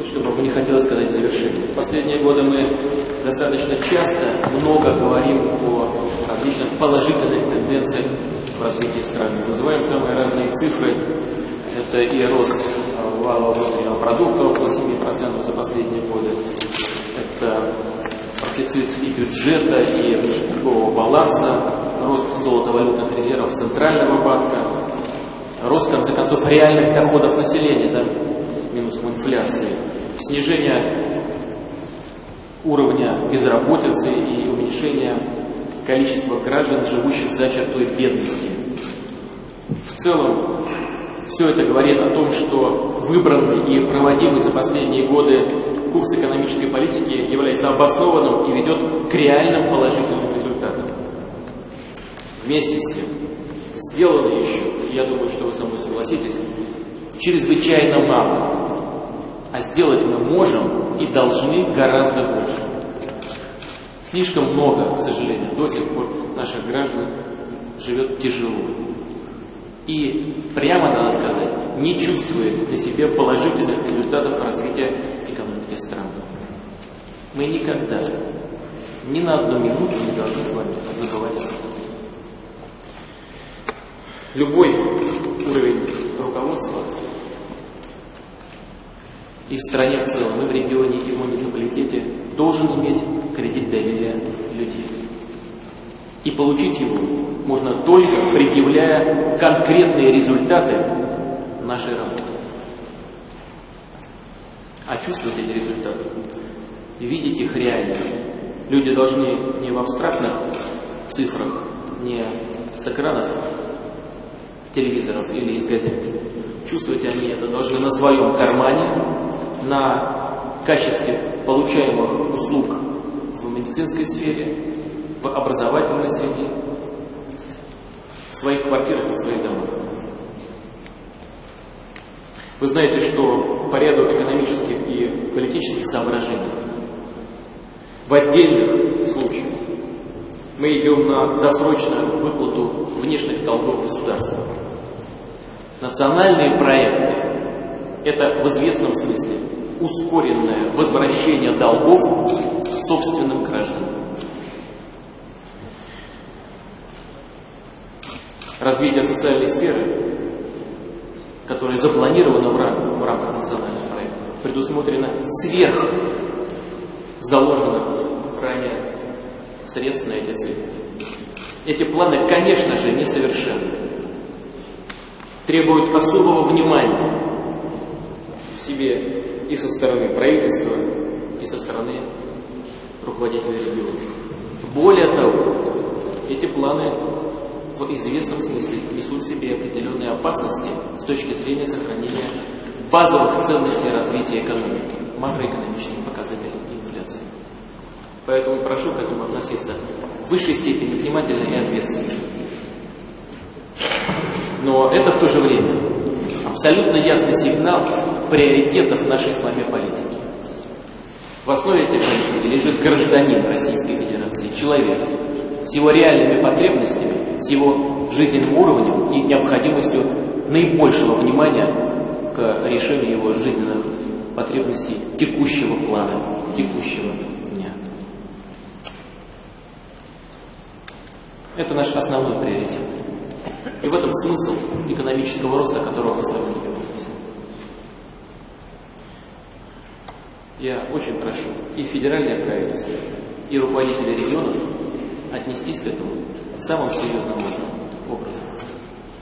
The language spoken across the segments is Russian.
вот что бы мне хотелось сказать в завершении. В последние годы мы достаточно часто много говорим о различных положительных тенденциях в развитии страны. Называем самые разные цифры. Это и рост валового внутреннего продукта около 7% за последние годы. Это профицит и бюджета, и торгового баланса, рост золотовалютных резервов Центрального банка, рост, в конце концов, реальных доходов населения за минусом инфляции, снижение уровня безработицы и уменьшение количества граждан, живущих за чертой бедности. В целом, все это говорит о том, что выбранный и проводимый за последние годы курс экономической политики является обоснованным и ведет к реальным положительным результатам. Вместе с тем, сделано еще, я думаю, что вы со мной согласитесь, чрезвычайно мало. А сделать мы можем и должны гораздо больше. Слишком много, к сожалению, до сих пор наших граждан живет тяжело. И прямо, надо сказать, не чувствует на себе положительных результатов развития экономики страны. Мы никогда, ни на одну минуту не должны с вами забывать об этом. Любой уровень руководства и в стране в целом, и в регионе, и в муниципалитете должен иметь кредит доверия людей. И получить его можно только предъявляя конкретные результаты нашей работы. А чувствовать эти результаты, видеть их реально. Люди должны не в абстрактных цифрах, не с экранов телевизоров или из газет. Чувствовать они это должны на своем кармане, на качестве получаемых услуг в медицинской сфере, в образовательной среде, в своих квартирах и в своих домах. Вы знаете, что по ряду экономических и политических соображений в отдельных случаях мы идем на досрочную выплату внешних долгов государства. Национальные проекты – это в известном смысле ускоренное возвращение долгов собственным гражданам. Развитие социальной сферы, которое запланировано в, рам в рамках национального проекта, предусмотрено сверх заложенных ранее средств на эти цели. Эти планы, конечно же, несовершенны, требуют особого внимания в себе и со стороны правительства, и со стороны руководителей регионов. Более того, эти планы в известном смысле несут в себе определенные опасности с точки зрения сохранения базовых ценностей развития экономики, макроэкономических показателей и инфляции. Поэтому прошу к этому относиться в высшей степени внимательно и ответственно. Но это в то же время абсолютно ясный сигнал приоритетов нашей с вами политики. В основе этой политики лежит гражданин Российской Федерации, человек, с его реальными потребностями, с его жизненным уровнем и необходимостью наибольшего внимания к решению его жизненных потребностей текущего плана, текущего дня. Это наш основной приоритет. И в этом смысл экономического роста, которого мы с вами. Я очень прошу и федеральное правительство, и руководителей регионов отнестись к этому самым серьезным образом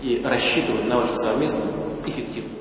и рассчитывать на вашу совместную эффективную